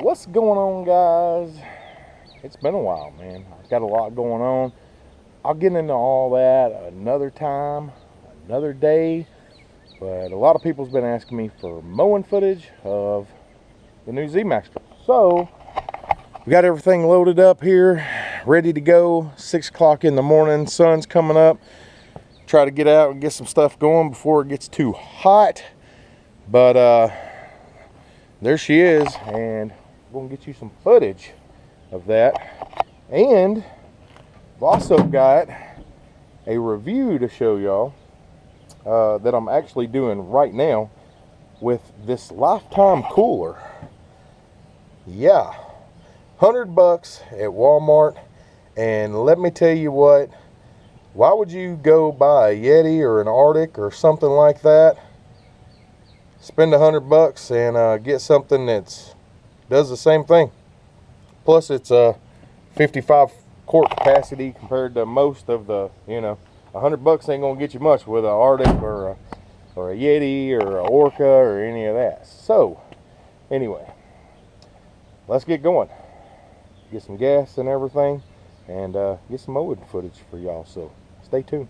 What's going on guys? It's been a while man. I've got a lot going on. I'll get into all that another time, another day. But a lot of people's been asking me for mowing footage of the new Z-Max. So we got everything loaded up here, ready to go. Six o'clock in the morning, sun's coming up. Try to get out and get some stuff going before it gets too hot. But uh, there she is, and I'm gonna get you some footage of that. And I've also got a review to show y'all uh, that I'm actually doing right now with this lifetime cooler. Yeah, 100 bucks at Walmart. And let me tell you what, why would you go buy a Yeti or an RTIC or something like that? Spend a hundred bucks and uh, get something that's does the same thing. Plus it's a 55 quart capacity compared to most of the, you know, hundred bucks ain't gonna get you much with an RTIC or a, or a Yeti or a Orca or any of that. So anyway, let's get going. Get some gas and everything and uh, get some mowing footage for y'all. So stay tuned.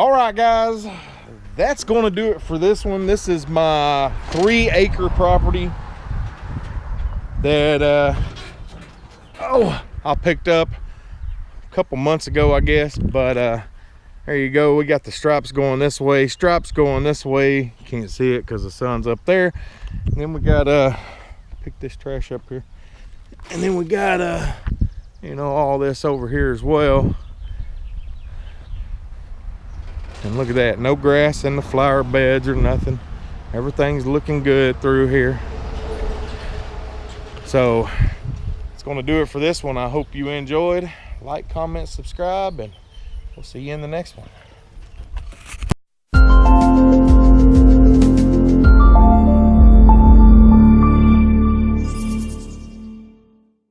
All right, guys, that's going to do it for this one. This is my three acre property that uh, oh I picked up a couple months ago, I guess. But uh, there you go. We got the stripes going this way, stripes going this way. Can't see it because the sun's up there. And then we got uh pick this trash up here. And then we got uh you know all this over here as well. And look at that, no grass in the flower beds or nothing. Everything's looking good through here. So it's gonna do it for this one. I hope you enjoyed. Like, comment, subscribe, and we'll see you in the next one.